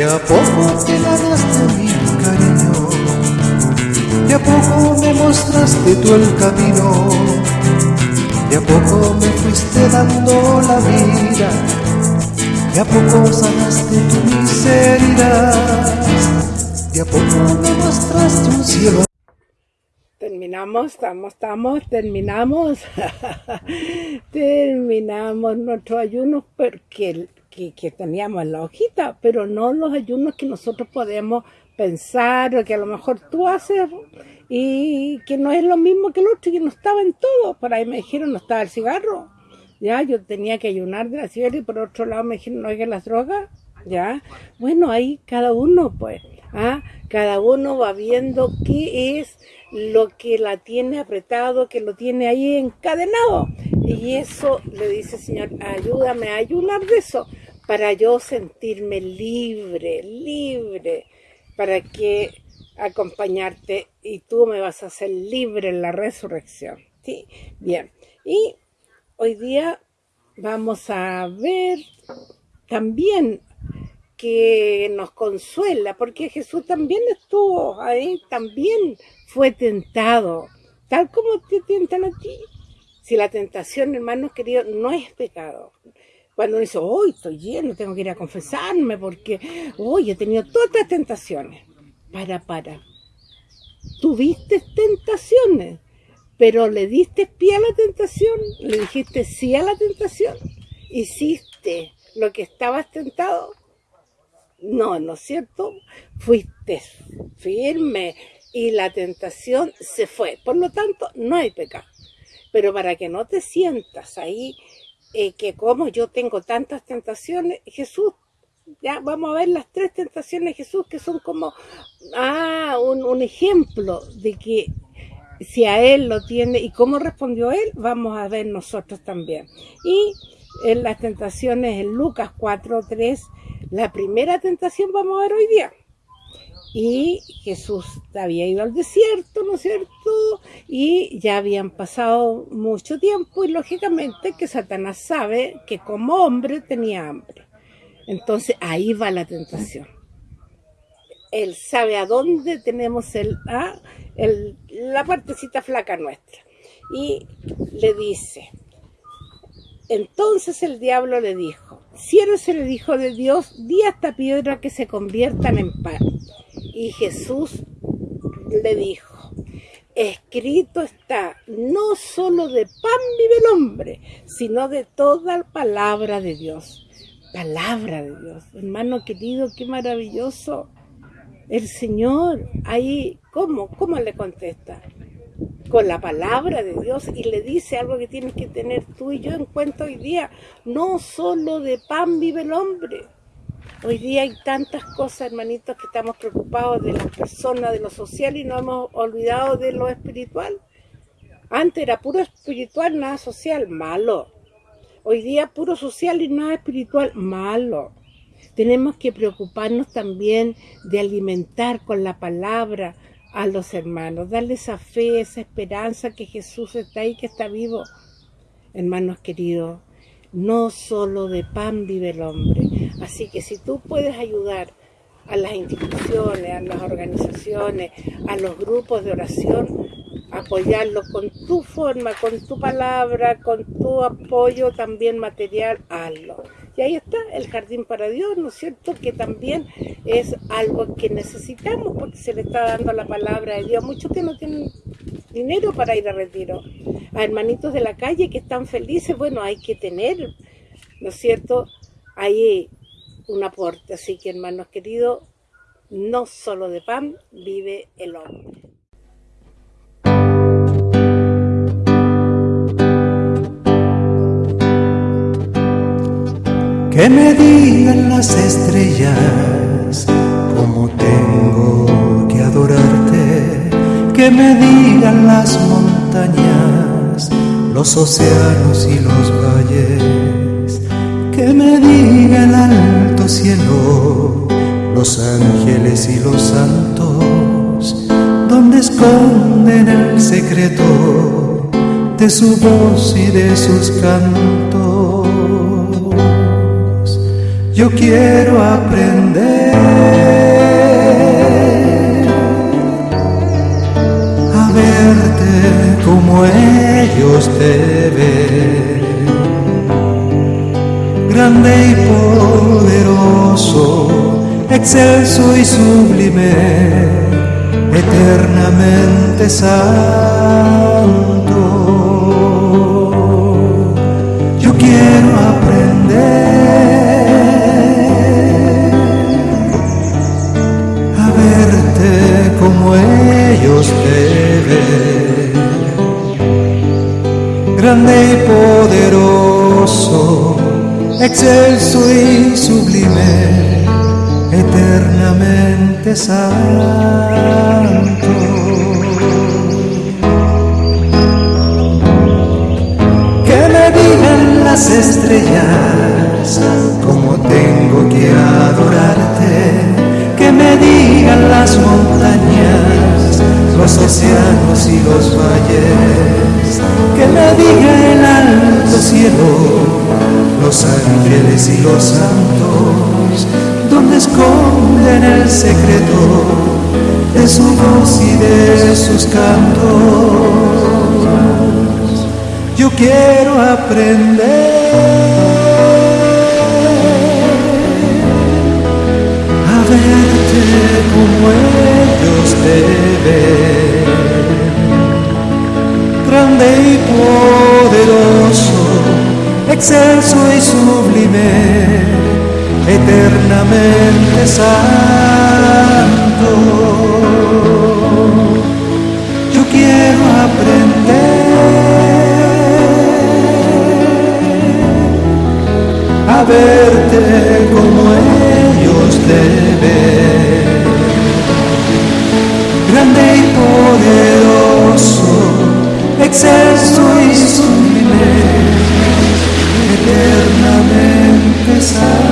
De a poco te ganaste mi cariño, de a poco me mostraste tú el camino, de a poco me fuiste dando la vida, de a poco sanaste tu miseria, de a poco me mostraste un cielo. Terminamos, estamos, estamos, terminamos, terminamos nuestro ayuno porque que, teníamos en la hojita, pero no los ayunos que nosotros podemos pensar o que a lo mejor tú haces y que no es lo mismo que el otro, que no estaba en todo. Por ahí me dijeron no estaba el cigarro, ya, yo tenía que ayunar de la cigarra y por otro lado me dijeron no hay que las drogas, ya. Bueno, ahí cada uno pues, ¿ah? cada uno va viendo qué es lo que la tiene apretado, que lo tiene ahí encadenado. Y eso le dice, Señor, ayúdame a ayunar de eso para yo sentirme libre, libre, para que acompañarte y tú me vas a hacer libre en la resurrección. ¿sí? Bien, y hoy día vamos a ver también que nos consuela, porque Jesús también estuvo ahí, también fue tentado, tal como te tientan a ti. Si la tentación, hermanos queridos, no es pecado, cuando uno dice, hoy estoy lleno, tengo que ir a confesarme porque hoy he tenido todas estas tentaciones. Para, para. Tuviste tentaciones, pero le diste pie a la tentación, le dijiste sí a la tentación, hiciste lo que estabas tentado. No, ¿no es cierto? Fuiste firme y la tentación se fue. Por lo tanto, no hay pecado. Pero para que no te sientas ahí eh, que como yo tengo tantas tentaciones, Jesús, ya vamos a ver las tres tentaciones de Jesús que son como ah, un, ejemplo de que si a él lo tiene y cómo respondió él, vamos a ver nosotros también. Y en las tentaciones en Lucas 4, 3, la primera tentación vamos a ver hoy día y Jesús había ido al desierto, ¿no es cierto? Y ya habían pasado mucho tiempo y lógicamente que Satanás sabe que como hombre tenía hambre. Entonces ahí va la tentación. Él sabe a dónde tenemos el, ah, la partecita flaca nuestra. Y le dice, entonces el diablo le dijo, si eres el Hijo de Dios, di a esta piedra que se conviertan en pan. Y Jesús le dijo, escrito está, no solo de pan vive el hombre, sino de toda palabra de Dios. Palabra de Dios. Hermano querido, qué maravilloso. El Señor, ahí, ¿cómo? ¿Cómo le contesta? Con la palabra de Dios y le dice algo que tienes que tener tú y yo en cuenta hoy día. No solo de pan vive el hombre, Hoy día hay tantas cosas, hermanitos, que estamos preocupados de las personas, de lo social y nos hemos olvidado de lo espiritual. Antes era puro espiritual, nada social, malo. Hoy día puro social y nada espiritual, malo. Tenemos que preocuparnos también de alimentar con la palabra a los hermanos, darle esa fe, esa esperanza que Jesús está ahí, que está vivo. Hermanos queridos, no solo de pan vive el hombre, Así que si tú puedes ayudar a las instituciones, a las organizaciones, a los grupos de oración, apoyarlos con tu forma, con tu palabra, con tu apoyo también material, hazlo. Y ahí está el jardín para Dios, ¿no es cierto? Que también es algo que necesitamos porque se le está dando la palabra de Dios. Muchos que no tienen dinero para ir a retiro. A hermanitos de la calle que están felices, bueno, hay que tener, ¿no es cierto? Ahí un aporte. Así que hermanos queridos, no solo de pan vive el hombre. Que me digan las estrellas cómo tengo que adorarte. Que me digan las montañas, los océanos y los los ángeles y los santos, donde esconden el secreto de su voz y de sus cantos. Yo quiero aprender a verte como ellos te ven, grande y pobre excelso y sublime, eternamente santo. Yo quiero aprender excelso y sublime, eternamente santo. Que me digan las estrellas cómo tengo que adorarte, que me digan las montañas, los océanos y los valles, que me diga el alto cielo, ángeles y los santos, donde esconden el secreto de su voz y de sus cantos. Yo quiero aprender excelso y sublime, eternamente santo. Yo quiero aprender a verte como ellos te ven, grande y poderoso, excelso y sublime eternamente sabes.